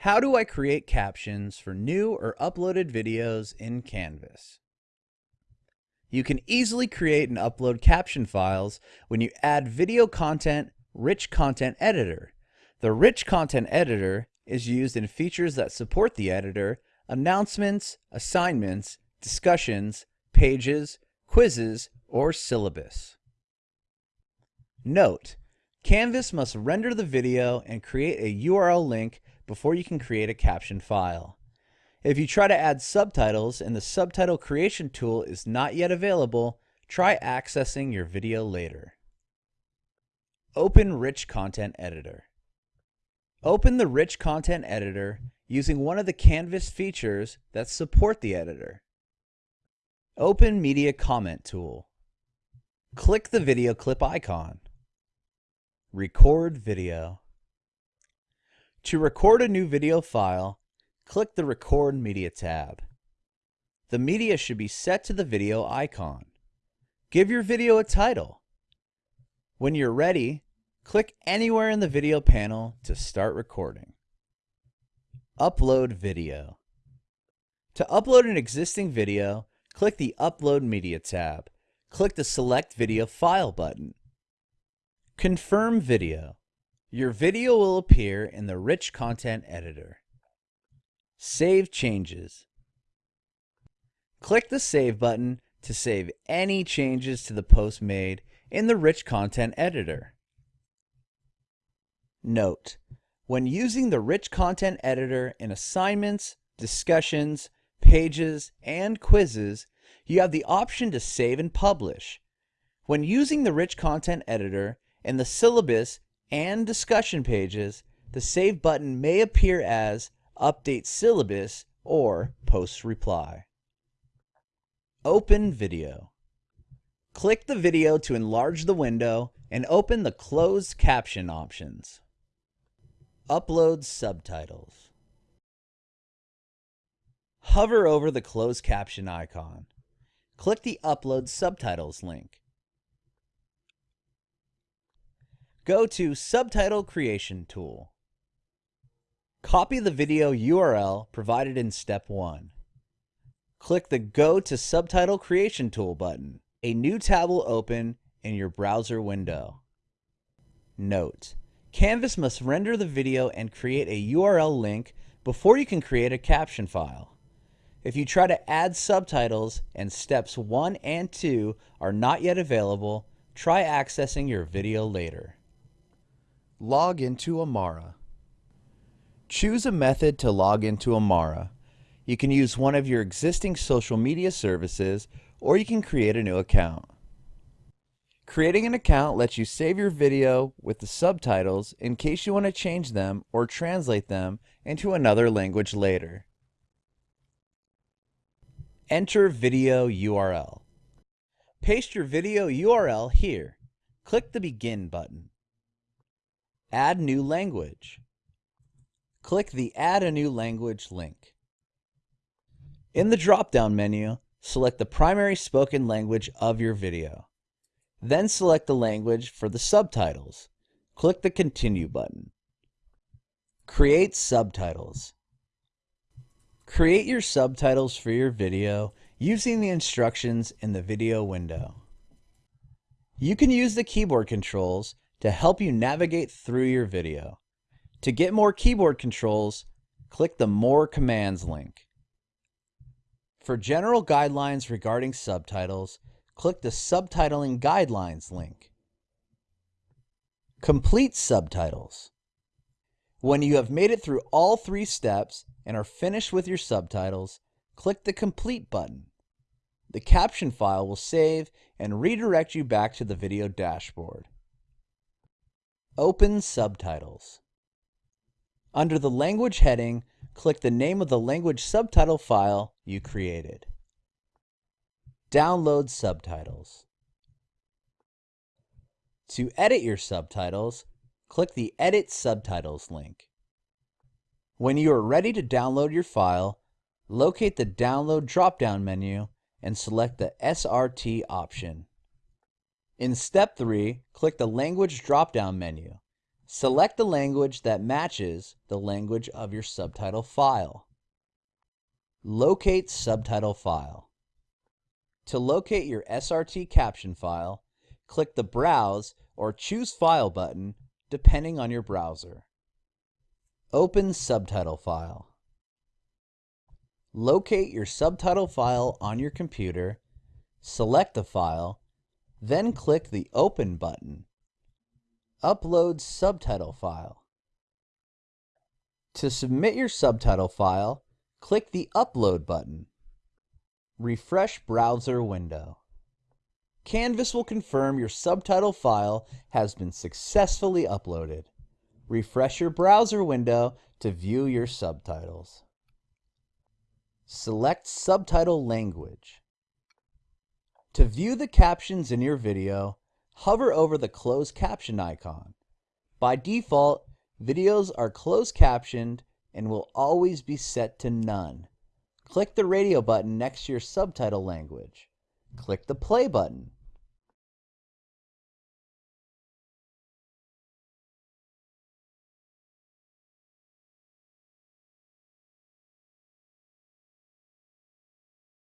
How do I create captions for new or uploaded videos in Canvas? You can easily create and upload caption files when you add video content Rich Content Editor. The Rich Content Editor is used in features that support the editor, announcements, assignments, discussions, pages, quizzes, or syllabus. Note, Canvas must render the video and create a URL link before you can create a caption file. If you try to add subtitles and the subtitle creation tool is not yet available, try accessing your video later. Open Rich Content Editor. Open the Rich Content Editor using one of the Canvas features that support the editor. Open Media Comment tool. Click the video clip icon. Record video. To record a new video file, click the Record Media tab. The media should be set to the video icon. Give your video a title. When you're ready, click anywhere in the video panel to start recording. Upload video. To upload an existing video, click the Upload Media tab. Click the Select Video File button. Confirm video. Your video will appear in the Rich Content Editor. Save changes. Click the Save button to save any changes to the post made in the Rich Content Editor. Note, when using the Rich Content Editor in assignments, discussions, pages, and quizzes, you have the option to save and publish. When using the Rich Content Editor in the syllabus and discussion pages, the Save button may appear as Update Syllabus or Post Reply. Open Video. Click the video to enlarge the window and open the closed caption options. Upload subtitles. Hover over the closed caption icon. Click the Upload Subtitles link. Go to Subtitle Creation tool. Copy the video URL provided in step 1. Click the Go to Subtitle Creation tool button. A new tab will open in your browser window. Note, Canvas must render the video and create a URL link before you can create a caption file. If you try to add subtitles and steps 1 and 2 are not yet available, try accessing your video later. Log into Amara. Choose a method to log into Amara. You can use one of your existing social media services or you can create a new account. Creating an account lets you save your video with the subtitles in case you want to change them or translate them into another language later. Enter video URL. Paste your video URL here. Click the Begin button. Add new language. Click the Add a new language link. In the drop-down menu, select the primary spoken language of your video. Then select the language for the subtitles. Click the Continue button. Create subtitles. Create your subtitles for your video using the instructions in the video window. You can use the keyboard controls to help you navigate through your video. To get more keyboard controls, click the More Commands link. For general guidelines regarding subtitles, click the Subtitling Guidelines link. Complete subtitles. When you have made it through all three steps and are finished with your subtitles, click the Complete button. The caption file will save and redirect you back to the video dashboard. Open Subtitles. Under the Language heading, click the name of the language subtitle file you created. Download subtitles. To edit your subtitles, click the Edit Subtitles link. When you are ready to download your file, locate the Download drop-down menu and select the SRT option. In step 3, click the Language drop-down menu. Select the language that matches the language of your subtitle file. Locate subtitle file. To locate your SRT caption file, click the Browse or Choose File button depending on your browser. Open subtitle file. Locate your subtitle file on your computer, select the file, then click the Open button. Upload subtitle file. To submit your subtitle file, click the Upload button. Refresh browser window. Canvas will confirm your subtitle file has been successfully uploaded. Refresh your browser window to view your subtitles. Select Subtitle Language. To view the captions in your video, hover over the closed caption icon. By default, videos are closed captioned and will always be set to none. Click the radio button next to your subtitle language. Click the play button.